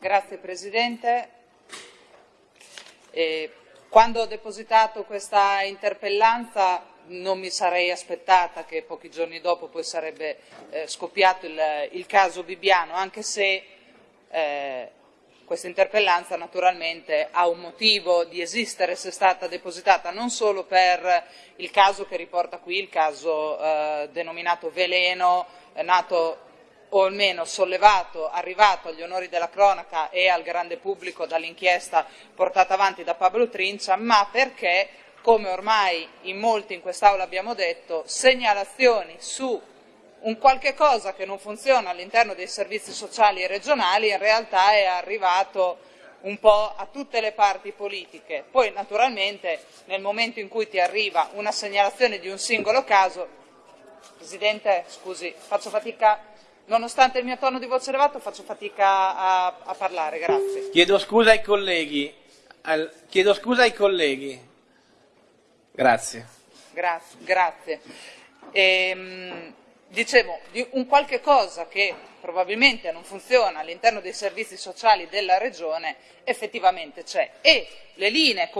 Grazie Presidente. Eh, quando ho depositato questa interpellanza non mi sarei aspettata che pochi giorni dopo poi sarebbe eh, scoppiato il, il, caso Bibbiano, anche se eh, questa interpellanza naturalmente ha un motivo di esistere se è stata depositata non solo per il caso che riporta qui, il caso eh, denominato Veleno, nato o almeno sollevato, arrivato agli onori della cronaca e al grande pubblico dall'inchiesta portata avanti da Pablo Trincia, ma perché, come ormai in molti in quest'Aula abbiamo detto, segnalazioni su un qualche cosa che non funziona all'interno dei servizi sociali regionali in realtà è arrivato un po' a tutte le parti politiche. Poi naturalmente nel momento in cui ti arriva una segnalazione di un singolo caso, Presidente, scusi, faccio fatica Nonostante il mio tono di voce elevato faccio fatica a, a parlare, grazie. Chiedo scusa ai colleghi. Al, chiedo scusa ai colleghi. Grazie. Grazie. grazie. Ehm, dicevo, di un qualche cosa che probabilmente non funziona all'interno dei servizi sociali della regione effettivamente c'è e le linee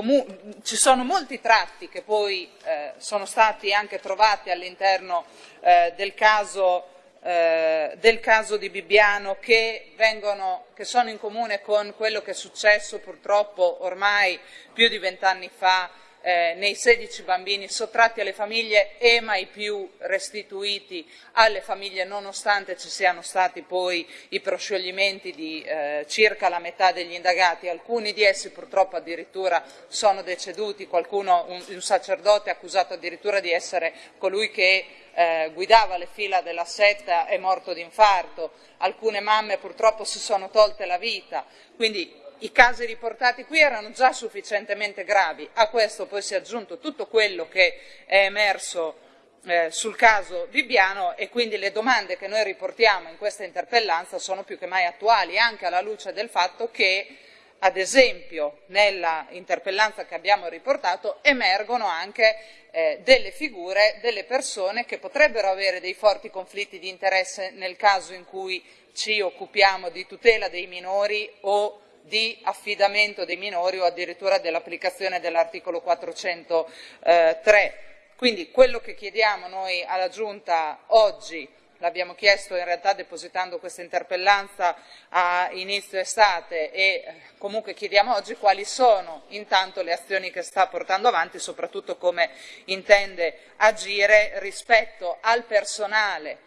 ci sono molti tratti che poi eh, sono stati anche trovati all'interno eh, del caso eh, del caso di Bibbiano che, vengono, che sono in comune con quello che è successo purtroppo ormai più di vent'anni fa eh, nei 16 bambini sottratti alle famiglie e mai più restituiti alle famiglie nonostante ci siano stati poi i proscioglimenti di eh, circa la metà degli indagati, alcuni di essi purtroppo addirittura sono deceduti, qualcuno, un, un sacerdote accusato addirittura di essere colui che eh, guidava le fila della setta è morto di infarto, alcune mamme purtroppo si sono tolte la vita, quindi i casi riportati qui erano già sufficientemente gravi, a questo poi si è aggiunto tutto quello che è emerso eh, sul caso Bibbiano e quindi le domande che noi riportiamo in questa interpellanza sono più che mai attuali, anche alla luce del fatto che ad esempio nella interpellanza che abbiamo riportato emergono anche eh, delle figure, delle persone che potrebbero avere dei forti conflitti di interesse nel caso in cui ci occupiamo di tutela dei minori o di affidamento dei minori o addirittura dell'applicazione dell'articolo 403. Quindi quello che chiediamo noi alla Giunta oggi l'abbiamo chiesto in realtà depositando questa interpellanza a inizio estate e eh, comunque chiediamo oggi quali sono intanto le azioni che sta portando avanti soprattutto come intende agire rispetto al personale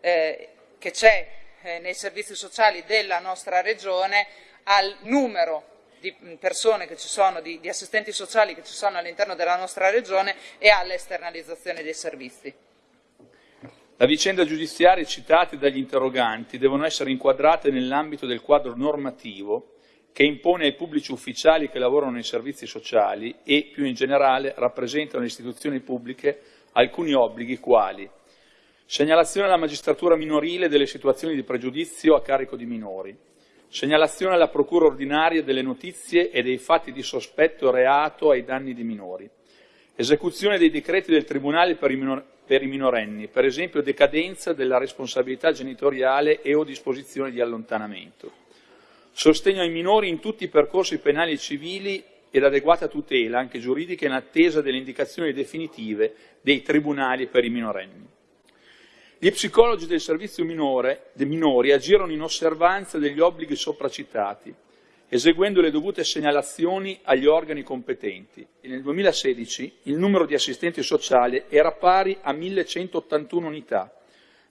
eh, che c'è eh, nei servizi sociali della nostra regione, al numero di persone che ci sono, di, di assistenti sociali che ci sono all'interno della nostra regione e all'esternalizzazione dei servizi. La vicenda giudiziaria citate dagli interroganti devono essere inquadrate nell'ambito del quadro normativo che impone ai pubblici ufficiali che lavorano nei servizi sociali e, più in generale, rappresentano le istituzioni pubbliche alcuni obblighi quali segnalazione alla magistratura minorile delle situazioni di pregiudizio a carico di minori, segnalazione alla procura ordinaria delle notizie e dei fatti di sospetto reato ai danni di minori, esecuzione dei decreti del Tribunale per i, minorenni, per esempio decadenza della responsabilità genitoriale e o disposizione di allontanamento. Sostegno ai minori in tutti i percorsi penali e civili ed adeguata tutela, anche giuridica, in attesa delle indicazioni definitive dei tribunali per i minorenni. Gli psicologi del servizio minore, dei minori agirono in osservanza degli obblighi sopracitati, eseguendo le dovute segnalazioni agli organi competenti e nel 2016 il numero di assistenti sociali era pari a 1181 unità,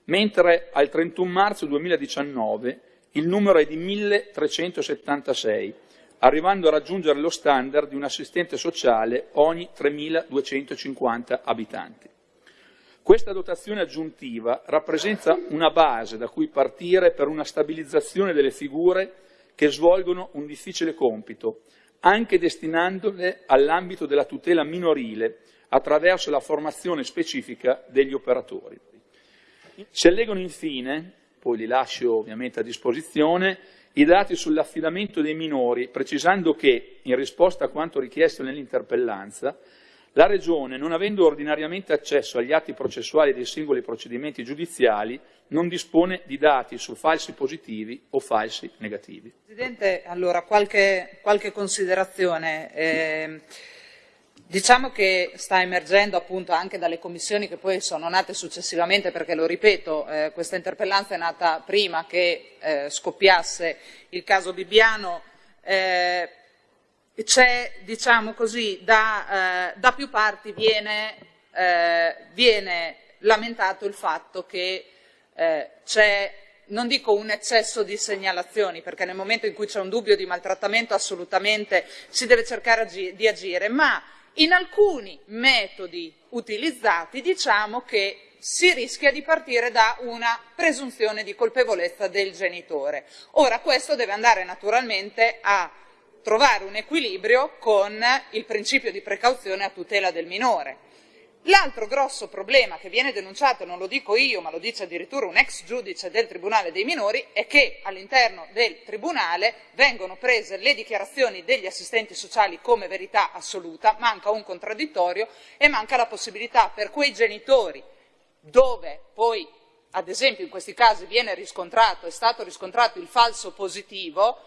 mentre al 31 marzo 2019 il numero è di 1376, arrivando a raggiungere lo standard di un assistente sociale ogni 3250 abitanti. Questa dotazione aggiuntiva rappresenta una base da cui partire per una stabilizzazione delle figure che svolgono un difficile compito, anche destinandole all'ambito della tutela minorile attraverso la formazione specifica degli operatori. Si allegano infine, poi li lascio ovviamente a disposizione, i dati sull'affidamento dei minori, precisando che, in risposta a quanto richiesto nell'interpellanza, La Regione, non avendo ordinariamente accesso agli atti processuali dei singoli procedimenti giudiziali, non dispone di dati su falsi positivi o falsi negativi. Presidente, allora qualche, qualche considerazione. Eh, diciamo che sta emergendo appunto anche dalle commissioni che poi sono nate successivamente, perché lo ripeto, eh, questa interpellanza è nata prima che eh, scoppiasse il caso Bibbiano. C'è, diciamo così, da, eh, da, più parti viene, eh, viene, lamentato il fatto che eh, c'è, non dico un eccesso di segnalazioni, perché nel momento in cui c'è un dubbio di maltrattamento assolutamente si deve cercare di agire, ma in alcuni metodi utilizzati diciamo che si rischia di partire da una presunzione di colpevolezza del genitore. Ora questo deve andare naturalmente a trovare un equilibrio con il principio di precauzione a tutela del minore. L'altro grosso problema che viene denunciato, non lo dico io, ma lo dice addirittura un ex giudice del Tribunale dei minori, è che all'interno del Tribunale vengono prese le dichiarazioni degli assistenti sociali come verità assoluta, manca un contraddittorio e manca la possibilità per quei genitori dove poi, ad esempio in questi casi viene riscontrato, è stato riscontrato il falso positivo,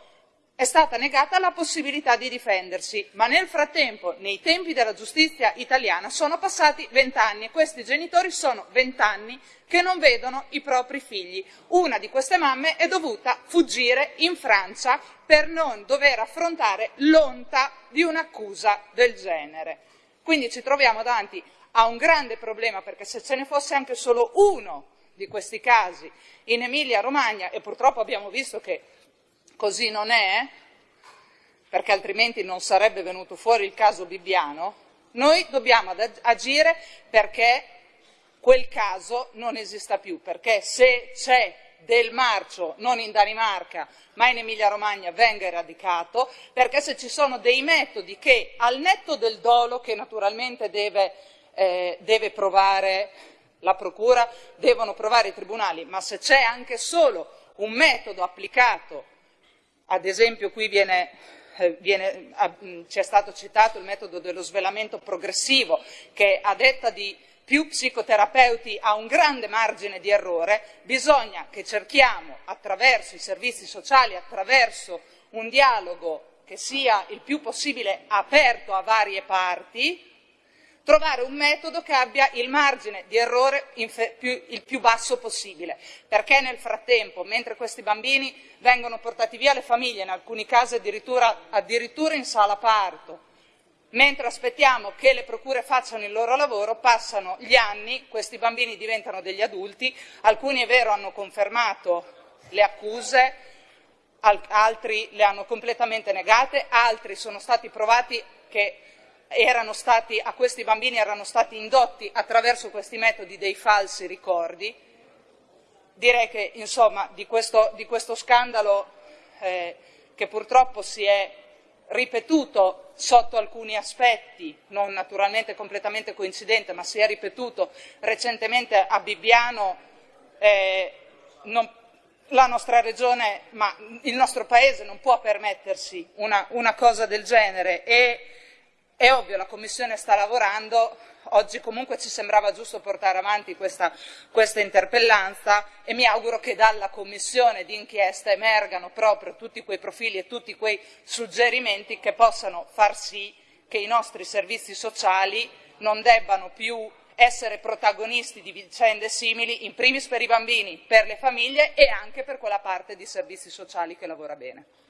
è stata negata la possibilità di difendersi, ma nel frattempo, nei tempi della giustizia italiana, sono passati vent'anni e questi genitori sono vent'anni che non vedono i propri figli. Una di queste mamme è dovuta fuggire in Francia per non dover affrontare l'onta di un'accusa del genere. Quindi ci troviamo davanti a un grande problema, perché se ce ne fosse anche solo uno di questi casi in Emilia-Romagna, e purtroppo abbiamo visto che così non è, perché altrimenti non sarebbe venuto fuori il caso Bibbiano, noi dobbiamo agire perché quel caso non esista più, perché se c'è del marcio non in Danimarca ma in Emilia Romagna venga eradicato, perché se ci sono dei metodi che al netto del dolo che naturalmente deve, eh, deve provare la Procura, devono provare i tribunali, ma se c'è anche solo un metodo applicato ad esempio qui viene, eh, viene, ci è stato citato il metodo dello svelamento progressivo che a detta di più psicoterapeuti ha un grande margine di errore, bisogna che cerchiamo attraverso i servizi sociali, attraverso un dialogo che sia il più possibile aperto a varie parti, trovare un metodo che abbia il margine di errore più, il più basso possibile, perché nel frattempo, mentre questi bambini vengono portati via le famiglie, in alcuni casi addirittura, addirittura in sala parto, mentre aspettiamo che le procure facciano il loro lavoro, passano gli anni, questi bambini diventano degli adulti, alcuni è vero hanno confermato le accuse, altri le hanno completamente negate, altri sono stati provati che stati, a questi bambini erano stati indotti attraverso questi metodi dei falsi ricordi. Direi che insomma, di, questo, di questo scandalo eh, che purtroppo si è ripetuto sotto alcuni aspetti, non naturalmente completamente coincidente, ma si è ripetuto recentemente a Bibbiano, eh, non, la nostra regione, ma il nostro paese non può permettersi una, una cosa del genere e è ovvio, la Commissione sta lavorando, oggi comunque ci sembrava giusto portare avanti questa, questa interpellanza e mi auguro che dalla Commissione d'inchiesta emergano proprio tutti quei profili e tutti quei suggerimenti che possano far sì che i nostri servizi sociali non debbano più essere protagonisti di vicende simili, in primis per i bambini, per le famiglie e anche per quella parte di servizi sociali che lavora bene.